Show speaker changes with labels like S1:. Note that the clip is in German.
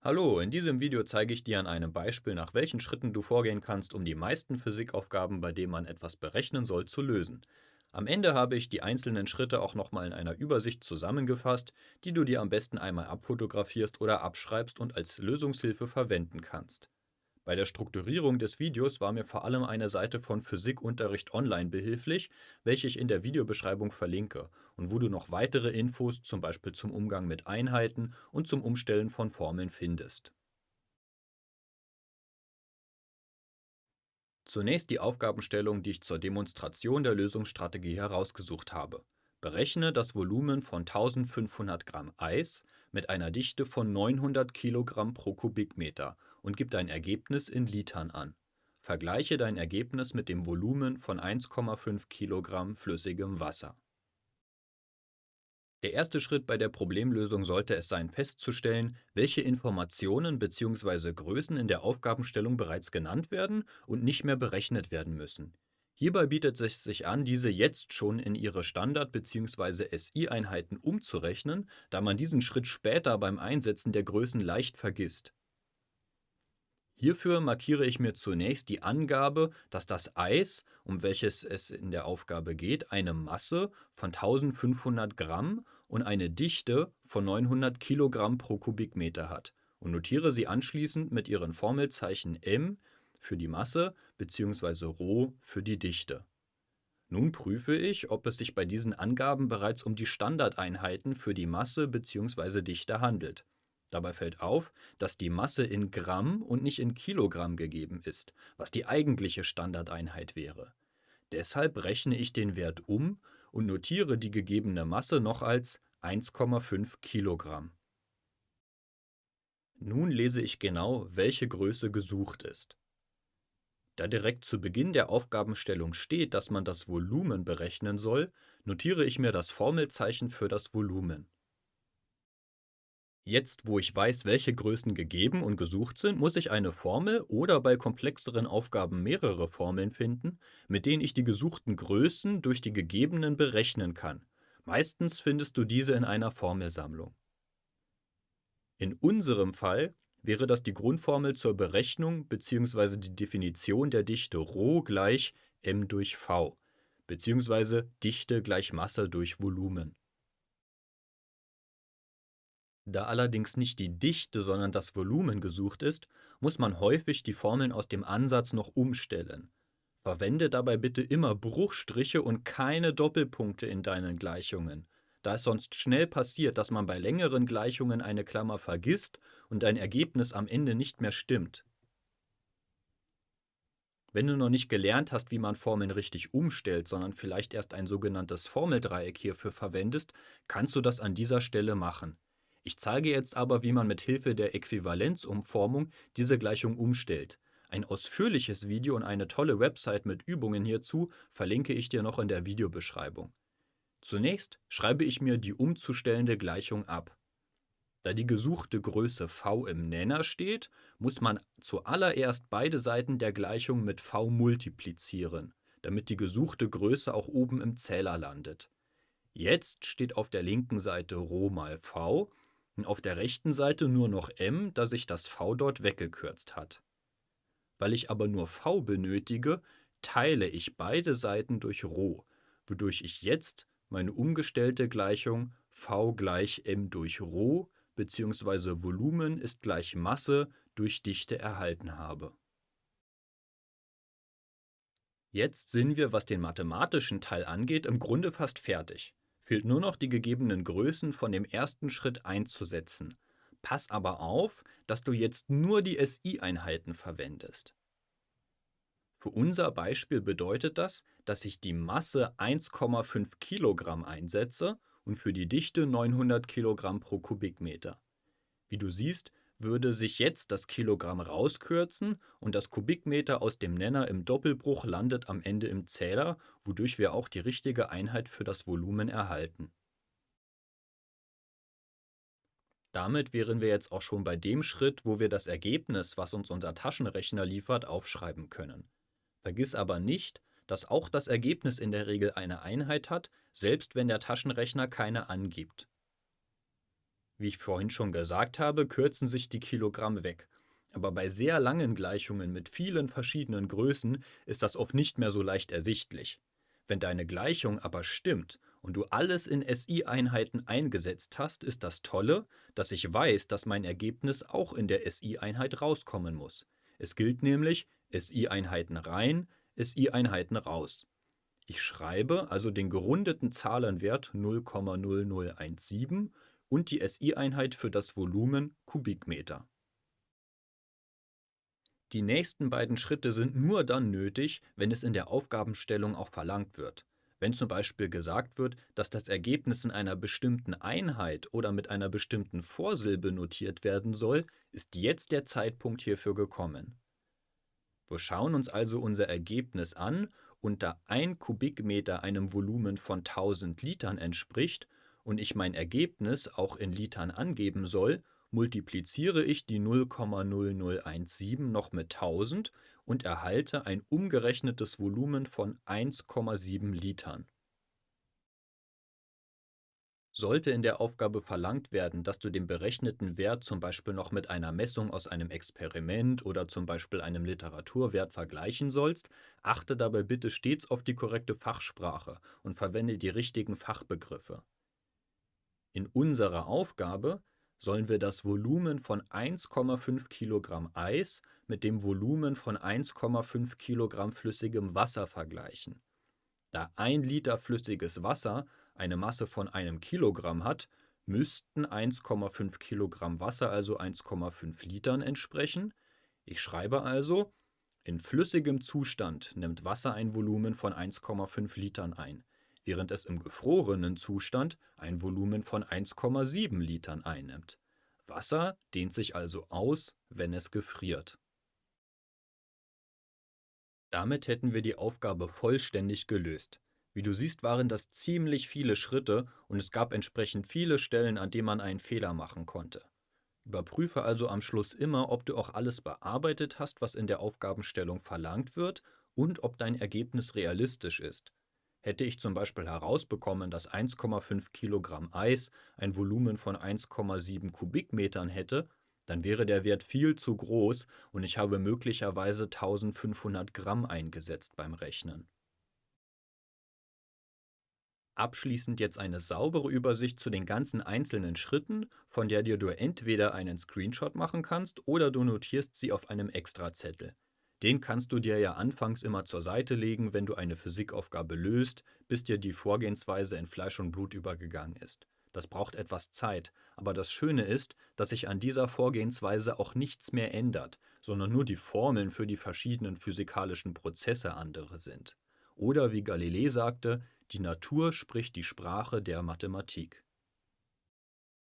S1: Hallo, in diesem Video zeige ich dir an einem Beispiel, nach welchen Schritten du vorgehen kannst, um die meisten Physikaufgaben, bei denen man etwas berechnen soll, zu lösen. Am Ende habe ich die einzelnen Schritte auch nochmal in einer Übersicht zusammengefasst, die du dir am besten einmal abfotografierst oder abschreibst und als Lösungshilfe verwenden kannst. Bei der Strukturierung des Videos war mir vor allem eine Seite von Physikunterricht online behilflich, welche ich in der Videobeschreibung verlinke und wo du noch weitere Infos zum Beispiel zum Umgang mit Einheiten und zum Umstellen von Formeln findest. Zunächst die Aufgabenstellung, die ich zur Demonstration der Lösungsstrategie herausgesucht habe. Berechne das Volumen von 1500 Gramm Eis mit einer Dichte von 900 Kilogramm pro Kubikmeter und gib dein Ergebnis in Litern an. Vergleiche dein Ergebnis mit dem Volumen von 1,5 Kilogramm flüssigem Wasser. Der erste Schritt bei der Problemlösung sollte es sein, festzustellen, welche Informationen bzw. Größen in der Aufgabenstellung bereits genannt werden und nicht mehr berechnet werden müssen. Hierbei bietet es sich an, diese jetzt schon in ihre Standard- bzw. SI-Einheiten umzurechnen, da man diesen Schritt später beim Einsetzen der Größen leicht vergisst. Hierfür markiere ich mir zunächst die Angabe, dass das Eis, um welches es in der Aufgabe geht, eine Masse von 1500 Gramm und eine Dichte von 900 Kilogramm pro Kubikmeter hat und notiere sie anschließend mit ihren Formelzeichen m für die Masse bzw. Rho für die Dichte. Nun prüfe ich, ob es sich bei diesen Angaben bereits um die Standardeinheiten für die Masse bzw. Dichte handelt. Dabei fällt auf, dass die Masse in Gramm und nicht in Kilogramm gegeben ist, was die eigentliche Standardeinheit wäre. Deshalb rechne ich den Wert um und notiere die gegebene Masse noch als 1,5 Kilogramm. Nun lese ich genau, welche Größe gesucht ist. Da direkt zu Beginn der Aufgabenstellung steht, dass man das Volumen berechnen soll, notiere ich mir das Formelzeichen für das Volumen. Jetzt, wo ich weiß, welche Größen gegeben und gesucht sind, muss ich eine Formel oder bei komplexeren Aufgaben mehrere Formeln finden, mit denen ich die gesuchten Größen durch die gegebenen berechnen kann. Meistens findest du diese in einer Formelsammlung. In unserem Fall wäre das die Grundformel zur Berechnung bzw. die Definition der Dichte Rho gleich m durch v bzw. Dichte gleich Masse durch Volumen. Da allerdings nicht die Dichte, sondern das Volumen gesucht ist, muss man häufig die Formeln aus dem Ansatz noch umstellen. Verwende dabei bitte immer Bruchstriche und keine Doppelpunkte in deinen Gleichungen da es sonst schnell passiert, dass man bei längeren Gleichungen eine Klammer vergisst und ein Ergebnis am Ende nicht mehr stimmt. Wenn du noch nicht gelernt hast, wie man Formeln richtig umstellt, sondern vielleicht erst ein sogenanntes Formeldreieck hierfür verwendest, kannst du das an dieser Stelle machen. Ich zeige jetzt aber, wie man mit Hilfe der Äquivalenzumformung diese Gleichung umstellt. Ein ausführliches Video und eine tolle Website mit Übungen hierzu verlinke ich dir noch in der Videobeschreibung. Zunächst schreibe ich mir die umzustellende Gleichung ab. Da die gesuchte Größe v im Nenner steht, muss man zuallererst beide Seiten der Gleichung mit v multiplizieren, damit die gesuchte Größe auch oben im Zähler landet. Jetzt steht auf der linken Seite Rho mal v und auf der rechten Seite nur noch m, da sich das v dort weggekürzt hat. Weil ich aber nur v benötige, teile ich beide Seiten durch Rho, wodurch ich jetzt meine umgestellte Gleichung v gleich m durch Rho bzw. Volumen ist gleich Masse durch Dichte erhalten habe. Jetzt sind wir, was den mathematischen Teil angeht, im Grunde fast fertig. Fehlt nur noch die gegebenen Größen von dem ersten Schritt einzusetzen. Pass aber auf, dass du jetzt nur die SI-Einheiten verwendest. Für unser Beispiel bedeutet das, dass ich die Masse 1,5 Kilogramm einsetze und für die Dichte 900 Kilogramm pro Kubikmeter. Wie du siehst, würde sich jetzt das Kilogramm rauskürzen und das Kubikmeter aus dem Nenner im Doppelbruch landet am Ende im Zähler, wodurch wir auch die richtige Einheit für das Volumen erhalten. Damit wären wir jetzt auch schon bei dem Schritt, wo wir das Ergebnis, was uns unser Taschenrechner liefert, aufschreiben können. Vergiss aber nicht, dass auch das Ergebnis in der Regel eine Einheit hat, selbst wenn der Taschenrechner keine angibt. Wie ich vorhin schon gesagt habe, kürzen sich die Kilogramm weg. Aber bei sehr langen Gleichungen mit vielen verschiedenen Größen ist das oft nicht mehr so leicht ersichtlich. Wenn deine Gleichung aber stimmt und du alles in SI-Einheiten eingesetzt hast, ist das Tolle, dass ich weiß, dass mein Ergebnis auch in der SI-Einheit rauskommen muss. Es gilt nämlich SI-Einheiten rein, SI-Einheiten raus. Ich schreibe also den gerundeten Zahlenwert 0,0017 und die SI-Einheit für das Volumen Kubikmeter. Die nächsten beiden Schritte sind nur dann nötig, wenn es in der Aufgabenstellung auch verlangt wird. Wenn zum Beispiel gesagt wird, dass das Ergebnis in einer bestimmten Einheit oder mit einer bestimmten Vorsilbe notiert werden soll, ist jetzt der Zeitpunkt hierfür gekommen. Wir schauen uns also unser Ergebnis an und da ein Kubikmeter einem Volumen von 1000 Litern entspricht und ich mein Ergebnis auch in Litern angeben soll, multipliziere ich die 0,0017 noch mit 1000 und erhalte ein umgerechnetes Volumen von 1,7 Litern. Sollte in der Aufgabe verlangt werden, dass du den berechneten Wert zum Beispiel noch mit einer Messung aus einem Experiment oder zum Beispiel einem Literaturwert vergleichen sollst, achte dabei bitte stets auf die korrekte Fachsprache und verwende die richtigen Fachbegriffe. In unserer Aufgabe sollen wir das Volumen von 1,5 Kilogramm Eis mit dem Volumen von 1,5 Kilogramm flüssigem Wasser vergleichen. Da ein Liter flüssiges Wasser eine Masse von einem Kilogramm hat, müssten 1,5 Kilogramm Wasser also 1,5 Litern entsprechen. Ich schreibe also, in flüssigem Zustand nimmt Wasser ein Volumen von 1,5 Litern ein, während es im gefrorenen Zustand ein Volumen von 1,7 Litern einnimmt. Wasser dehnt sich also aus, wenn es gefriert. Damit hätten wir die Aufgabe vollständig gelöst. Wie du siehst, waren das ziemlich viele Schritte und es gab entsprechend viele Stellen, an denen man einen Fehler machen konnte. Überprüfe also am Schluss immer, ob du auch alles bearbeitet hast, was in der Aufgabenstellung verlangt wird und ob dein Ergebnis realistisch ist. Hätte ich zum Beispiel herausbekommen, dass 1,5 Kilogramm Eis ein Volumen von 1,7 Kubikmetern hätte, dann wäre der Wert viel zu groß und ich habe möglicherweise 1500 Gramm eingesetzt beim Rechnen. Abschließend jetzt eine saubere Übersicht zu den ganzen einzelnen Schritten, von der dir du entweder einen Screenshot machen kannst oder du notierst sie auf einem Extrazettel. Den kannst du dir ja anfangs immer zur Seite legen, wenn du eine Physikaufgabe löst, bis dir die Vorgehensweise in Fleisch und Blut übergegangen ist. Das braucht etwas Zeit, aber das Schöne ist, dass sich an dieser Vorgehensweise auch nichts mehr ändert, sondern nur die Formeln für die verschiedenen physikalischen Prozesse andere sind. Oder wie Galilei sagte, die Natur spricht die Sprache der Mathematik.